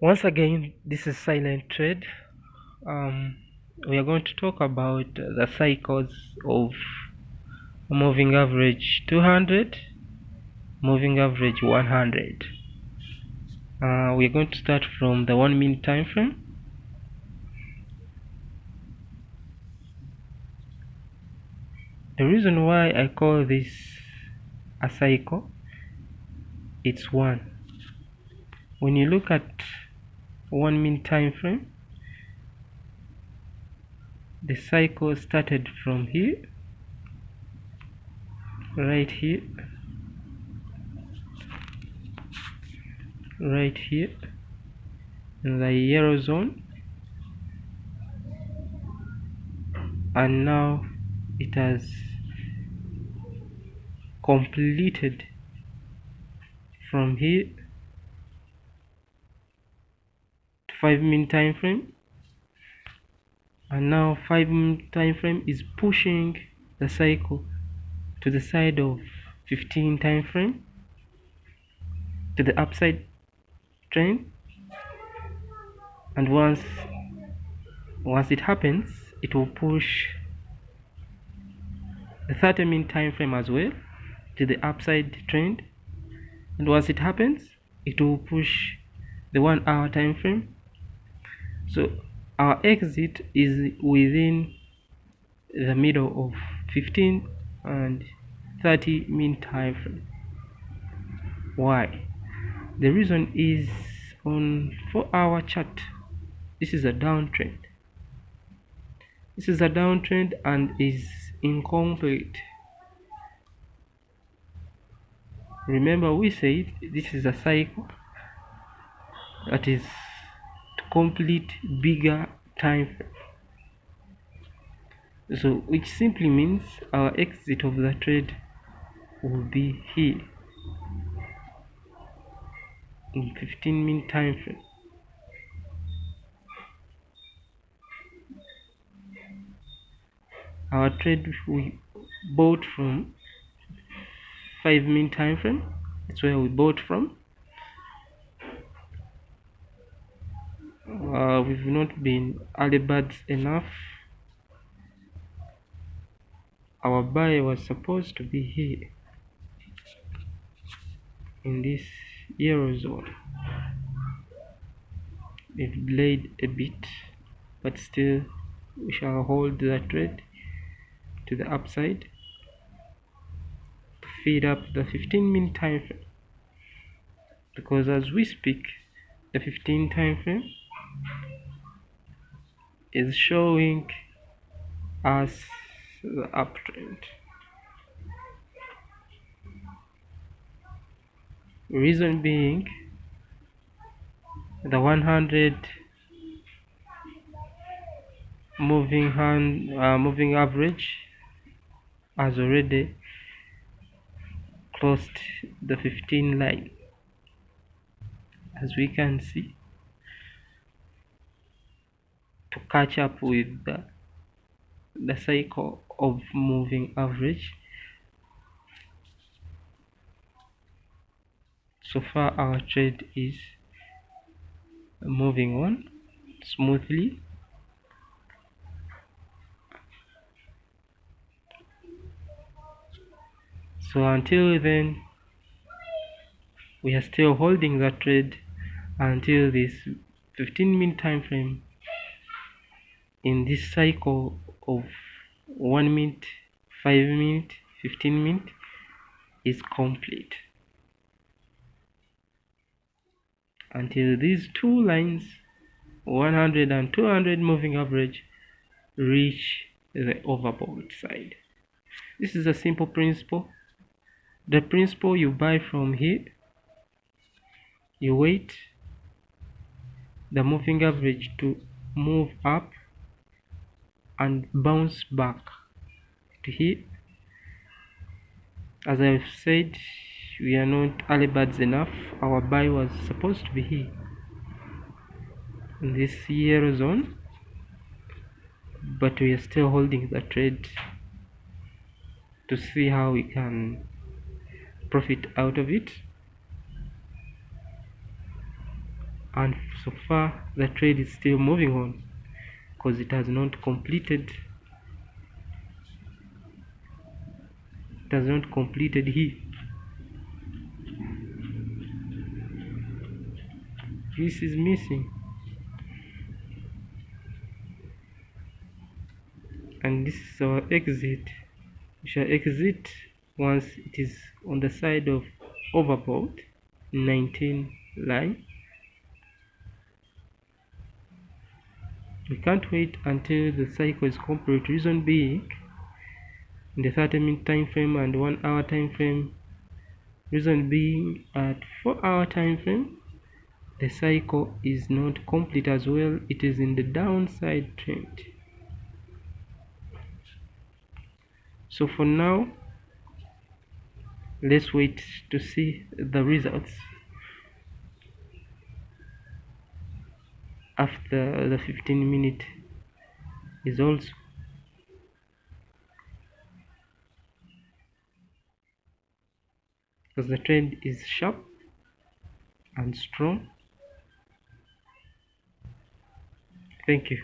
once again this is silent trade um, we are going to talk about the cycles of moving average 200 moving average 100 uh, we are going to start from the one minute time frame. The reason why I call this a cycle it's one. When you look at one minute time frame. The cycle started from here right here right here in the yellow zone. And now it has completed from here to 5 minute time frame. And now 5 minute time frame is pushing the cycle to the side of 15 time frame to the upside trend and once once it happens it will push the 30 minute time frame as well to the upside trend. And once it happens it will push the one hour time frame so our exit is within the middle of 15 and 30 mean time frame. Why? The reason is on 4 hour chart. This is a downtrend. This is a downtrend and is incomplete. Remember we said this is a cycle. That is complete bigger time frame. So which simply means our exit of the trade will be here. In 15 minute time frame. Our trade we bought from 5 minute time frame that's where we bought from uh, we've not been early birds enough. Our buy was supposed to be here in this yellow zone it delayed a bit but still we shall hold the trade to the upside to feed up the 15 minute time frame. Because as we speak the 15 time frame is showing us the uptrend. Reason being the 100 moving hand uh, moving average has already crossed the 15 line as we can see to catch up with the, the cycle of moving average. So far our trade is moving on smoothly. So until then we are still holding that trade until this 15 minute time frame in this cycle of 1 minute 5 minute 15 minute is complete. Until these two lines 100 and 200 moving average reach the overbought side. This is a simple principle. The principle you buy from here you wait the moving average to move up and bounce back to here. As I've said we are not early birds enough. Our buy was supposed to be here. In this yellow zone but we are still holding the trade to see how we can profit out of it. And so far the trade is still moving on because it has not completed it has not completed here. This is missing. And this is our exit. We shall exit once it is on the side of overbought 19 line we can't wait until the cycle is complete. Reason being in the 30 minute time frame and one hour time frame reason being at four hour time frame the cycle is not complete as well. It is in the downside trend. So for now let's wait to see the results after the 15 minute is also because the trend is sharp and strong. Thank you